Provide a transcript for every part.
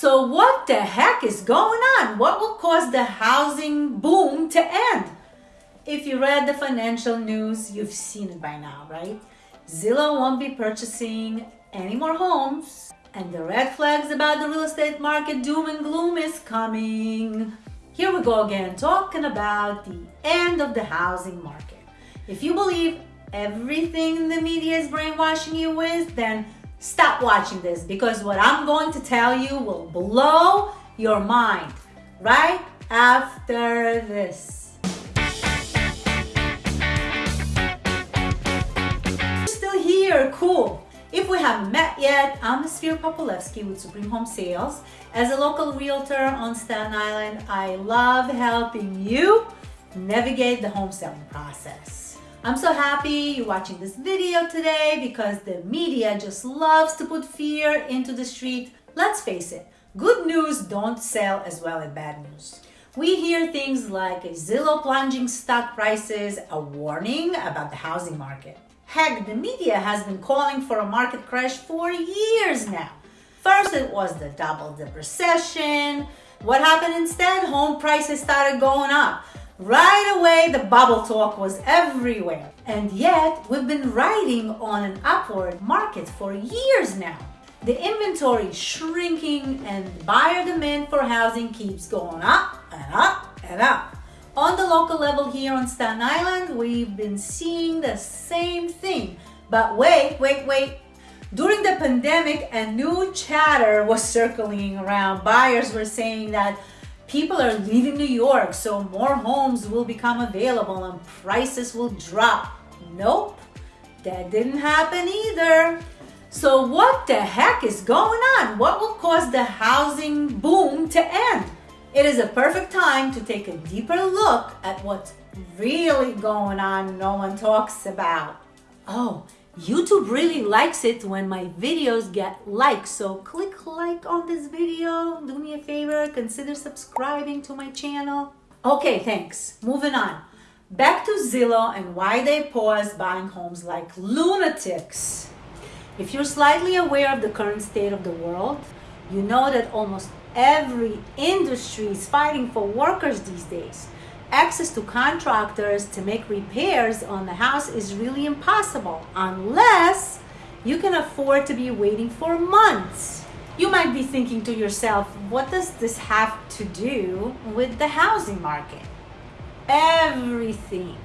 So what the heck is going on? What will cause the housing boom to end? If you read the financial news, you've seen it by now, right? Zillow won't be purchasing any more homes and the red flags about the real estate market doom and gloom is coming. Here we go again, talking about the end of the housing market. If you believe everything the media is brainwashing you with, then stop watching this because what I'm going to tell you will blow your mind right after this. Still here, cool. If we haven't met yet, I'm Sphere Popolevsky with Supreme Home Sales. As a local realtor on Staten Island, I love helping you navigate the home selling process. I'm so happy you're watching this video today because the media just loves to put fear into the street. Let's face it, good news don't sell as well as bad news. We hear things like a Zillow plunging stock prices, a warning about the housing market. Heck, the media has been calling for a market crash for years now. First it was the double dip recession. What happened instead? Home prices started going up. Right away, the bubble talk was everywhere. And yet, we've been riding on an upward market for years now. The inventory is shrinking and buyer demand for housing keeps going up and up and up. On the local level here on Staten Island, we've been seeing the same thing. But wait, wait, wait. During the pandemic, a new chatter was circling around. Buyers were saying that People are leaving New York, so more homes will become available and prices will drop. Nope, that didn't happen either. So what the heck is going on? What will cause the housing boom to end? It is a perfect time to take a deeper look at what's really going on no one talks about. Oh, YouTube really likes it when my videos get likes, so click like on this video, do me a favor, consider subscribing to my channel. Okay, thanks. Moving on. Back to Zillow and why they pause buying homes like lunatics. If you're slightly aware of the current state of the world, you know that almost every industry is fighting for workers these days access to contractors to make repairs on the house is really impossible unless you can afford to be waiting for months. You might be thinking to yourself, what does this have to do with the housing market? Everything.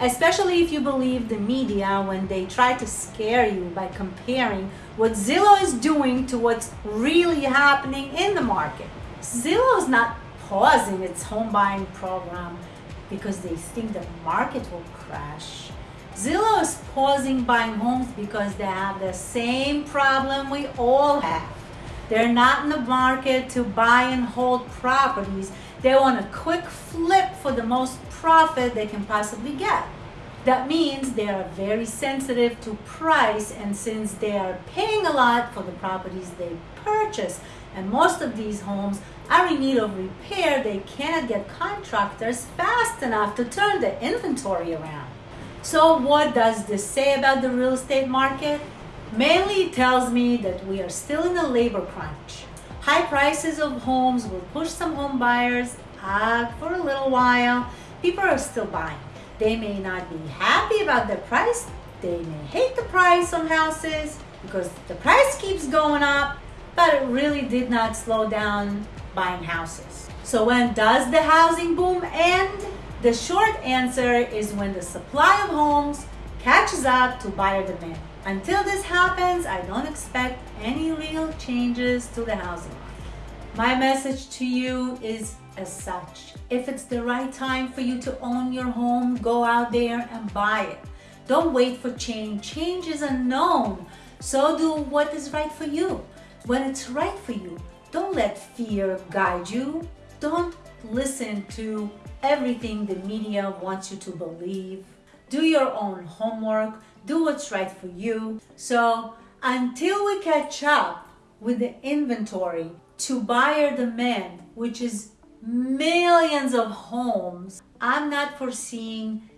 Especially if you believe the media when they try to scare you by comparing what Zillow is doing to what's really happening in the market. Zillow is not pausing its home buying program because they think the market will crash. Zillow is pausing buying homes because they have the same problem we all have. They're not in the market to buy and hold properties. They want a quick flip for the most profit they can possibly get. That means they are very sensitive to price and since they are paying a lot for the properties they purchase and most of these homes are in need of repair, they cannot get contractors fast enough to turn the inventory around. So what does this say about the real estate market? Mainly tells me that we are still in a labor crunch. High prices of homes will push some home buyers out for a little while. People are still buying. They may not be happy about the price. They may hate the price on houses because the price keeps going up, but it really did not slow down buying houses. So when does the housing boom end? The short answer is when the supply of homes catches up to buyer demand. Until this happens, I don't expect any real changes to the housing market. My message to you is as such. If it's the right time for you to own your home, go out there and buy it. Don't wait for change. Change is unknown. So do what is right for you. When it's right for you, don't let fear guide you. Don't listen to everything the media wants you to believe. Do your own homework. Do what's right for you. So until we catch up with the inventory to buyer demand, which is millions of homes, I'm not foreseeing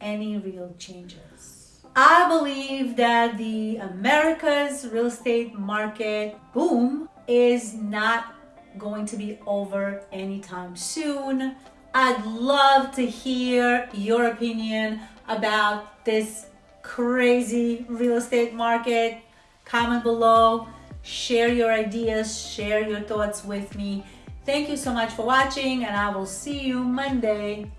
any real changes. I believe that the America's real estate market boom is not going to be over anytime soon. I'd love to hear your opinion about this crazy real estate market. Comment below, share your ideas, share your thoughts with me. Thank you so much for watching, and I will see you Monday.